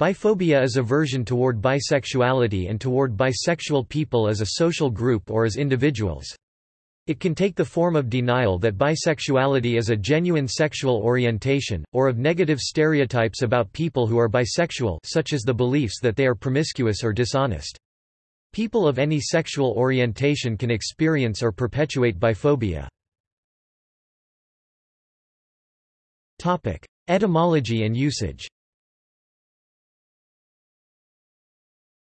Biphobia is aversion toward bisexuality and toward bisexual people as a social group or as individuals. It can take the form of denial that bisexuality is a genuine sexual orientation, or of negative stereotypes about people who are bisexual such as the beliefs that they are promiscuous or dishonest. People of any sexual orientation can experience or perpetuate biphobia. Etymology and usage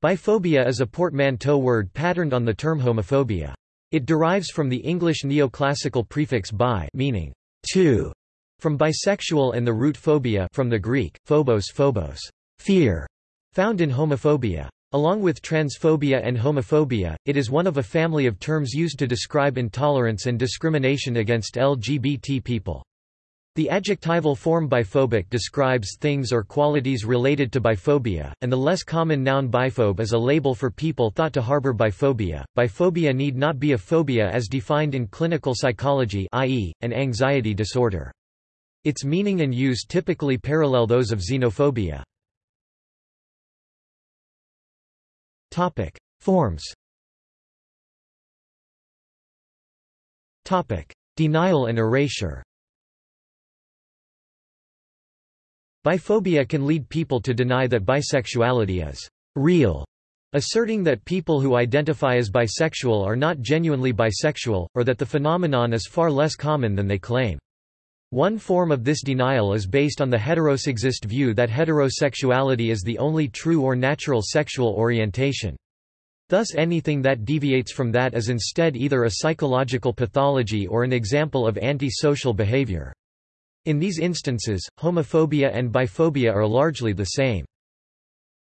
Biphobia is a portmanteau word patterned on the term homophobia. It derives from the English neoclassical prefix bi meaning two, from bisexual and the root phobia from the Greek, phobos phobos, fear, found in homophobia. Along with transphobia and homophobia, it is one of a family of terms used to describe intolerance and discrimination against LGBT people. The adjectival form biphobic describes things or qualities related to biphobia, and the less common noun biphobe is a label for people thought to harbor biphobia. Biphobia need not be a phobia as defined in clinical psychology i.e., an anxiety disorder. Its meaning and use typically parallel those of xenophobia. Topic: Forms. Topic: Denial and erasure. Biphobia can lead people to deny that bisexuality is real, asserting that people who identify as bisexual are not genuinely bisexual, or that the phenomenon is far less common than they claim. One form of this denial is based on the heterosexist view that heterosexuality is the only true or natural sexual orientation. Thus anything that deviates from that is instead either a psychological pathology or an example of anti-social behavior. In these instances, homophobia and biphobia are largely the same.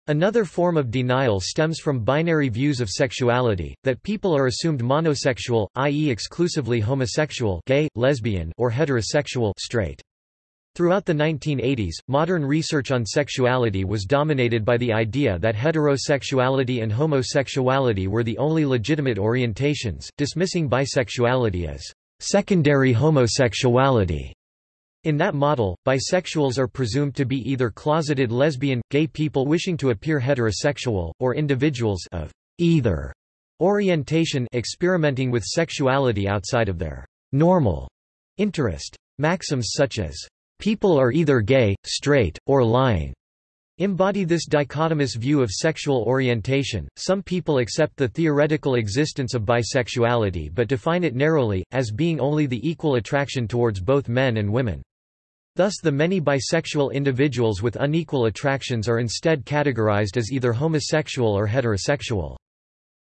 Another form of denial stems from binary views of sexuality, that people are assumed monosexual, i.e. exclusively homosexual gay, lesbian or heterosexual straight. Throughout the 1980s, modern research on sexuality was dominated by the idea that heterosexuality and homosexuality were the only legitimate orientations, dismissing bisexuality as secondary homosexuality. In that model, bisexuals are presumed to be either closeted lesbian, gay people wishing to appear heterosexual, or individuals of either orientation experimenting with sexuality outside of their normal interest. Maxims such as, people are either gay, straight, or lying, embody this dichotomous view of sexual orientation. Some people accept the theoretical existence of bisexuality but define it narrowly, as being only the equal attraction towards both men and women. Thus the many bisexual individuals with unequal attractions are instead categorized as either homosexual or heterosexual.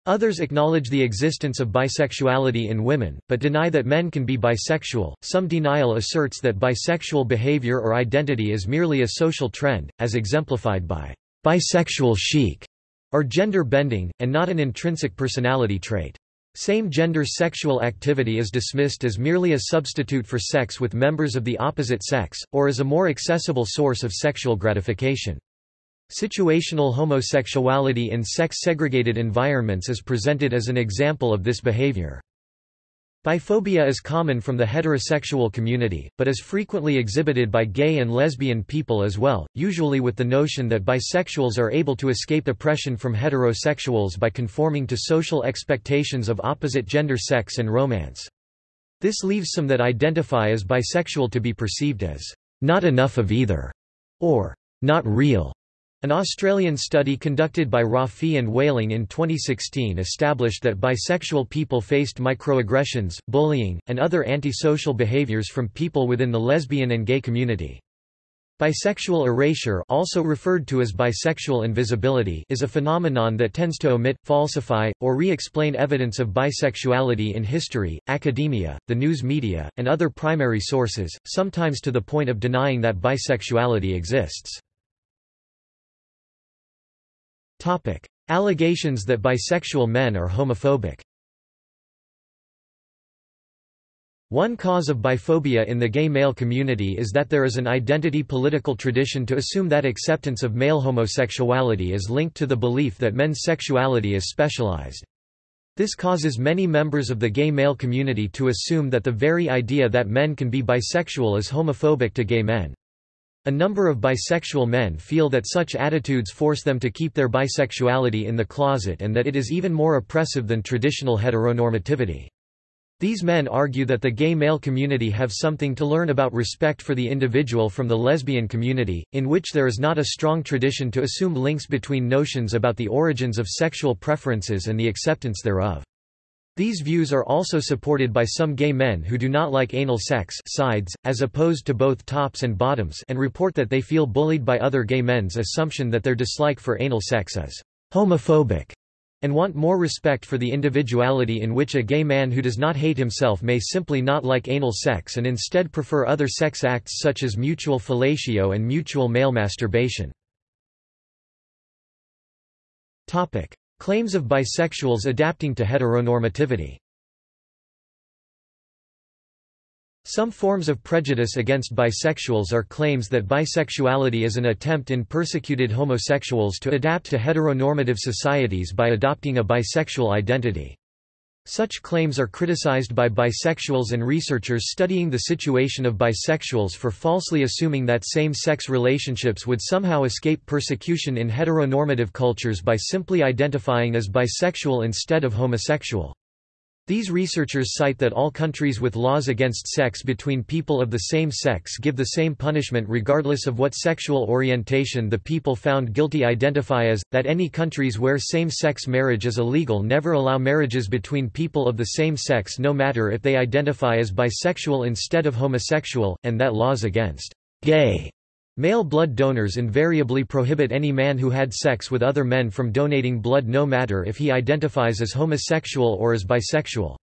Others acknowledge the existence of bisexuality in women, but deny that men can be bisexual. Some denial asserts that bisexual behavior or identity is merely a social trend, as exemplified by bisexual chic or gender bending, and not an intrinsic personality trait. Same-gender sexual activity is dismissed as merely a substitute for sex with members of the opposite sex, or as a more accessible source of sexual gratification. Situational homosexuality in sex-segregated environments is presented as an example of this behavior. Biphobia is common from the heterosexual community, but is frequently exhibited by gay and lesbian people as well, usually with the notion that bisexuals are able to escape oppression from heterosexuals by conforming to social expectations of opposite gender sex and romance. This leaves some that identify as bisexual to be perceived as not enough of either, or not real. An Australian study conducted by Roffee and Waling in 2016 established that bisexual people faced microaggressions, bullying, and other antisocial behaviours from people within the lesbian and gay community. Bisexual erasure also referred to as bisexual invisibility is a phenomenon that tends to omit, falsify, or re-explain evidence of bisexuality in history, academia, the news media, and other primary sources, sometimes to the point of denying that bisexuality exists. Topic. Allegations that bisexual men are homophobic One cause of biphobia in the gay male community is that there is an identity political tradition to assume that acceptance of male homosexuality is linked to the belief that men's sexuality is specialized. This causes many members of the gay male community to assume that the very idea that men can be bisexual is homophobic to gay men. A number of bisexual men feel that such attitudes force them to keep their bisexuality in the closet and that it is even more oppressive than traditional heteronormativity. These men argue that the gay male community have something to learn about respect for the individual from the lesbian community, in which there is not a strong tradition to assume links between notions about the origins of sexual preferences and the acceptance thereof. These views are also supported by some gay men who do not like anal sex sides, as opposed to both tops and bottoms and report that they feel bullied by other gay men's assumption that their dislike for anal sex is homophobic and want more respect for the individuality in which a gay man who does not hate himself may simply not like anal sex and instead prefer other sex acts such as mutual fellatio and mutual male masturbation. Claims of bisexuals adapting to heteronormativity Some forms of prejudice against bisexuals are claims that bisexuality is an attempt in persecuted homosexuals to adapt to heteronormative societies by adopting a bisexual identity. Such claims are criticized by bisexuals and researchers studying the situation of bisexuals for falsely assuming that same-sex relationships would somehow escape persecution in heteronormative cultures by simply identifying as bisexual instead of homosexual. These researchers cite that all countries with laws against sex between people of the same sex give the same punishment regardless of what sexual orientation the people found guilty identify as, that any countries where same-sex marriage is illegal never allow marriages between people of the same sex no matter if they identify as bisexual instead of homosexual, and that laws against gay Male blood donors invariably prohibit any man who had sex with other men from donating blood no matter if he identifies as homosexual or as bisexual.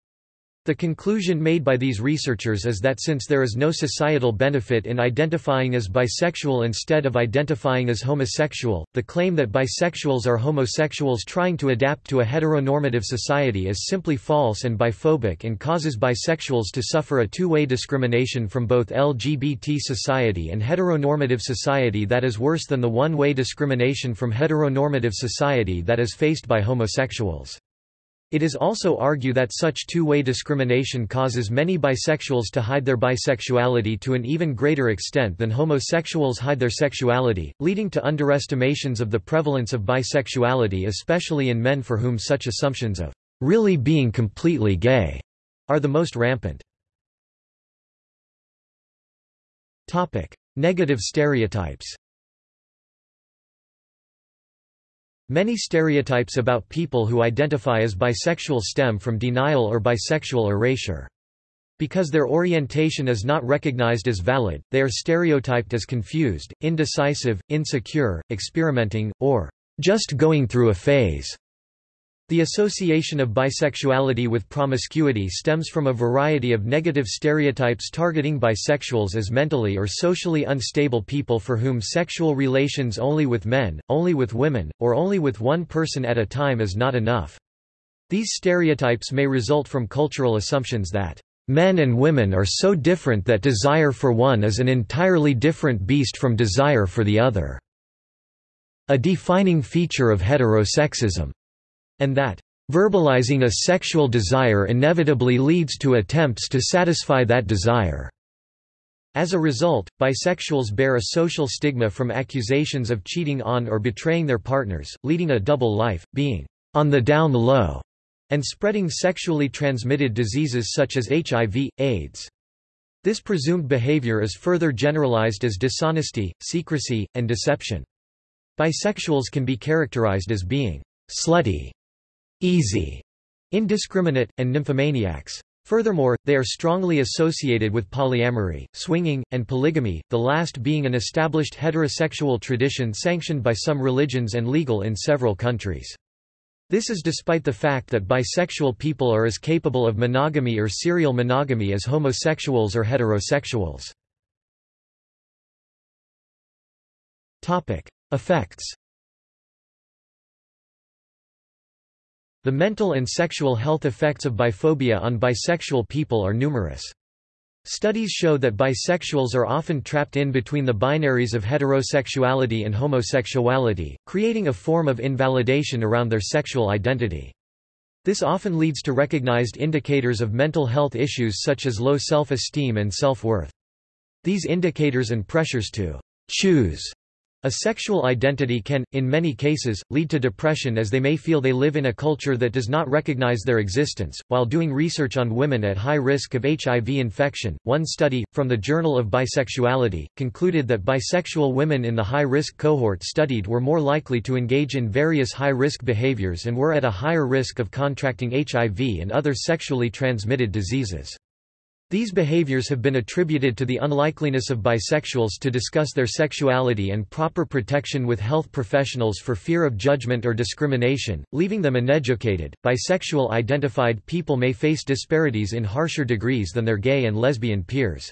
The conclusion made by these researchers is that since there is no societal benefit in identifying as bisexual instead of identifying as homosexual, the claim that bisexuals are homosexuals trying to adapt to a heteronormative society is simply false and biphobic and causes bisexuals to suffer a two-way discrimination from both LGBT society and heteronormative society that is worse than the one-way discrimination from heteronormative society that is faced by homosexuals. It is also argued that such two-way discrimination causes many bisexuals to hide their bisexuality to an even greater extent than homosexuals hide their sexuality, leading to underestimations of the prevalence of bisexuality especially in men for whom such assumptions of really being completely gay are the most rampant. Negative stereotypes Many stereotypes about people who identify as bisexual stem from denial or bisexual erasure. Because their orientation is not recognized as valid, they are stereotyped as confused, indecisive, insecure, experimenting, or just going through a phase. The association of bisexuality with promiscuity stems from a variety of negative stereotypes targeting bisexuals as mentally or socially unstable people for whom sexual relations only with men, only with women, or only with one person at a time is not enough. These stereotypes may result from cultural assumptions that men and women are so different that desire for one is an entirely different beast from desire for the other. A defining feature of heterosexism and that verbalizing a sexual desire inevitably leads to attempts to satisfy that desire. As a result, bisexuals bear a social stigma from accusations of cheating on or betraying their partners, leading a double life, being on the down low, and spreading sexually transmitted diseases such as HIV, AIDS. This presumed behavior is further generalized as dishonesty, secrecy, and deception. Bisexuals can be characterized as being slutty, easy, indiscriminate, and nymphomaniacs. Furthermore, they are strongly associated with polyamory, swinging, and polygamy, the last being an established heterosexual tradition sanctioned by some religions and legal in several countries. This is despite the fact that bisexual people are as capable of monogamy or serial monogamy as homosexuals or heterosexuals. Effects The mental and sexual health effects of biphobia on bisexual people are numerous. Studies show that bisexuals are often trapped in between the binaries of heterosexuality and homosexuality, creating a form of invalidation around their sexual identity. This often leads to recognized indicators of mental health issues such as low self-esteem and self-worth. These indicators and pressures to choose a sexual identity can, in many cases, lead to depression as they may feel they live in a culture that does not recognize their existence. While doing research on women at high risk of HIV infection, one study, from the Journal of Bisexuality, concluded that bisexual women in the high risk cohort studied were more likely to engage in various high risk behaviors and were at a higher risk of contracting HIV and other sexually transmitted diseases. These behaviors have been attributed to the unlikeliness of bisexuals to discuss their sexuality and proper protection with health professionals for fear of judgment or discrimination, leaving them uneducated. Bisexual identified people may face disparities in harsher degrees than their gay and lesbian peers.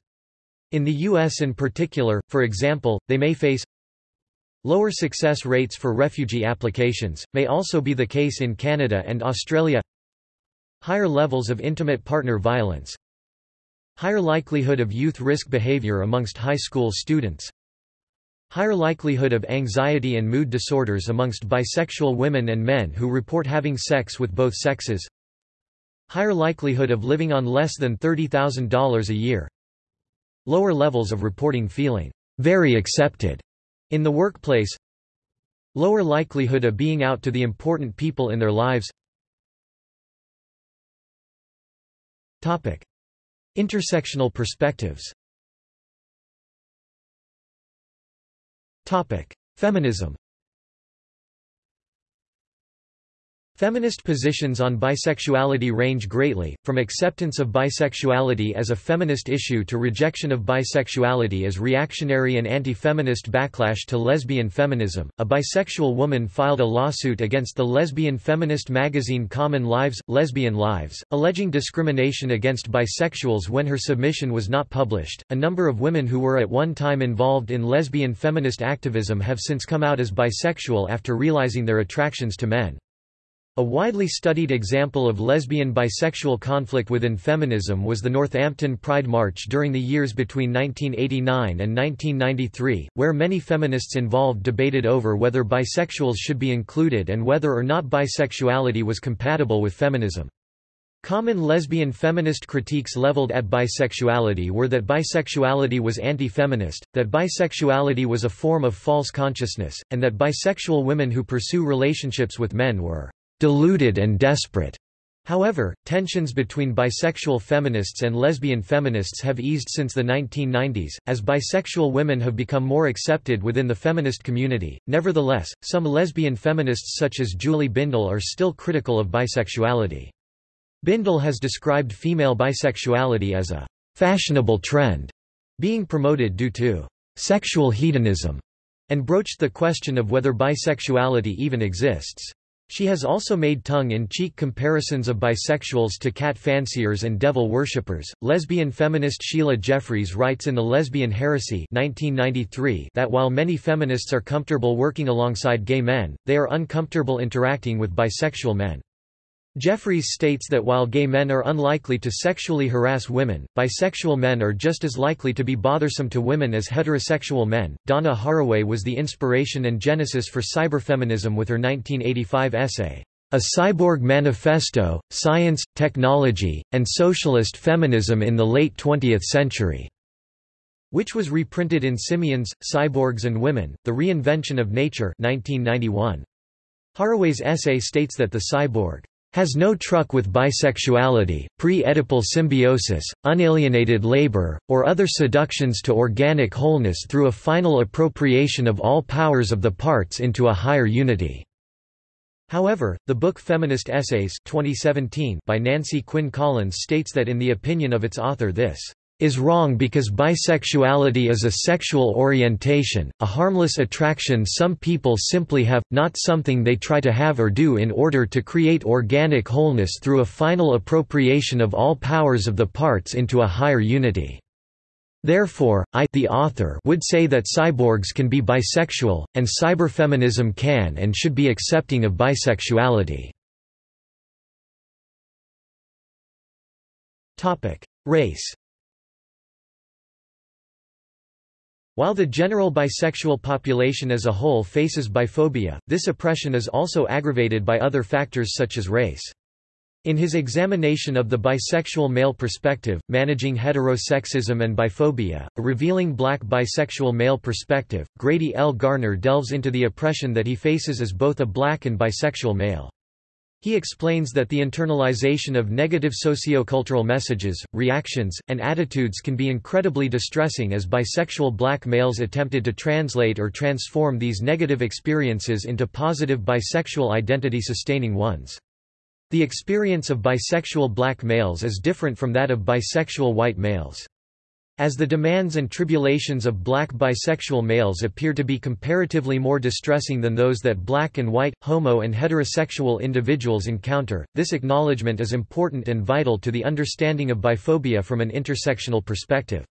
In the U.S. in particular, for example, they may face lower success rates for refugee applications, may also be the case in Canada and Australia higher levels of intimate partner violence, Higher likelihood of youth risk behavior amongst high school students. Higher likelihood of anxiety and mood disorders amongst bisexual women and men who report having sex with both sexes. Higher likelihood of living on less than $30,000 a year. Lower levels of reporting feeling very accepted in the workplace. Lower likelihood of being out to the important people in their lives. Topic. Intersectional perspectives. Feminism Feminist positions on bisexuality range greatly, from acceptance of bisexuality as a feminist issue to rejection of bisexuality as reactionary and anti-feminist backlash to lesbian feminism. A bisexual woman filed a lawsuit against the lesbian feminist magazine Common Lives, Lesbian Lives, alleging discrimination against bisexuals when her submission was not published. A number of women who were at one time involved in lesbian feminist activism have since come out as bisexual after realizing their attractions to men. A widely studied example of lesbian-bisexual conflict within feminism was the Northampton Pride March during the years between 1989 and 1993, where many feminists involved debated over whether bisexuals should be included and whether or not bisexuality was compatible with feminism. Common lesbian feminist critiques leveled at bisexuality were that bisexuality was anti-feminist, that bisexuality was a form of false consciousness, and that bisexual women who pursue relationships with men were deluded and desperate. However, tensions between bisexual feminists and lesbian feminists have eased since the 1990s, as bisexual women have become more accepted within the feminist community. Nevertheless, some lesbian feminists such as Julie Bindel are still critical of bisexuality. Bindel has described female bisexuality as a fashionable trend being promoted due to sexual hedonism, and broached the question of whether bisexuality even exists. She has also made tongue-in-cheek comparisons of bisexuals to cat fanciers and devil worshippers. Lesbian feminist Sheila Jeffreys writes in The Lesbian Heresy 1993 that while many feminists are comfortable working alongside gay men, they are uncomfortable interacting with bisexual men. Jeffreys states that while gay men are unlikely to sexually harass women, bisexual men are just as likely to be bothersome to women as heterosexual men. Donna Haraway was the inspiration and genesis for cyberfeminism with her 1985 essay, A Cyborg Manifesto Science, Technology, and Socialist Feminism in the Late 20th Century, which was reprinted in Simians, Cyborgs and Women, The Reinvention of Nature 1991. Haraway's essay states that the cyborg has no truck with bisexuality, pre-Oedipal symbiosis, unalienated labor, or other seductions to organic wholeness through a final appropriation of all powers of the parts into a higher unity." However, the book Feminist Essays 2017 by Nancy Quinn Collins states that in the opinion of its author this is wrong because bisexuality is a sexual orientation, a harmless attraction some people simply have, not something they try to have or do in order to create organic wholeness through a final appropriation of all powers of the parts into a higher unity. Therefore, I the author would say that cyborgs can be bisexual, and cyberfeminism can and should be accepting of bisexuality. Race While the general bisexual population as a whole faces biphobia, this oppression is also aggravated by other factors such as race. In his examination of the bisexual male perspective, Managing Heterosexism and Biphobia, a revealing black bisexual male perspective, Grady L. Garner delves into the oppression that he faces as both a black and bisexual male. He explains that the internalization of negative sociocultural messages, reactions, and attitudes can be incredibly distressing as bisexual black males attempted to translate or transform these negative experiences into positive bisexual identity-sustaining ones. The experience of bisexual black males is different from that of bisexual white males. As the demands and tribulations of black bisexual males appear to be comparatively more distressing than those that black and white, homo and heterosexual individuals encounter, this acknowledgement is important and vital to the understanding of biphobia from an intersectional perspective.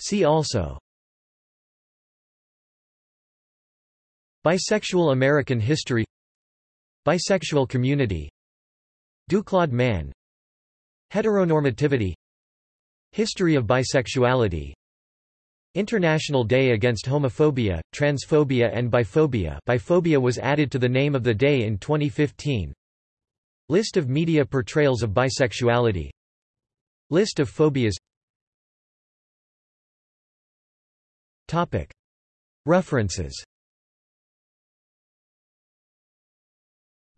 See also Bisexual American history Bisexual community Duclaude man Heteronormativity. History of bisexuality. International Day Against Homophobia, Transphobia and Biphobia. Biphobia was added to the name of the day in 2015 List of media portrayals of bisexuality. List of phobias. Topic. References.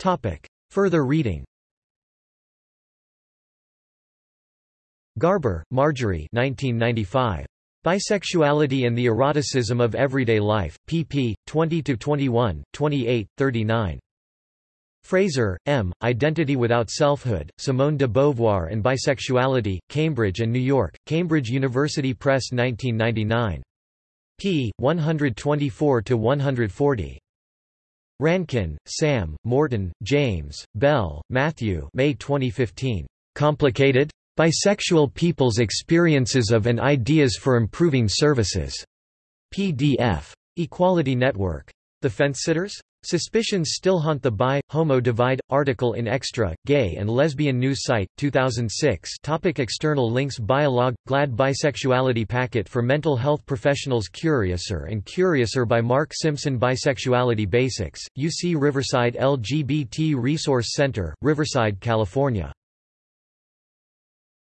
Topic. Further reading Garber, Marjorie 1995. Bisexuality and the Eroticism of Everyday Life, pp. 20–21, 28, 39. Fraser, M., Identity Without Selfhood, Simone de Beauvoir and Bisexuality, Cambridge and New York, Cambridge University Press 1999. p. 124–140. Rankin, Sam, Morton, James, Bell, Matthew May 2015. Complicated? Bisexual People's Experiences of and Ideas for Improving Services. PDF. Equality Network. The Fence-Sitters? Suspicions Still Haunt the Bi, Homo Divide, article in Xtra, Gay and Lesbian News Site, 2006 topic External links Biolog, GLAAD Bisexuality Packet for Mental Health Professionals Curiouser and Curiouser by Mark Simpson Bisexuality Basics, UC Riverside LGBT Resource Center, Riverside, California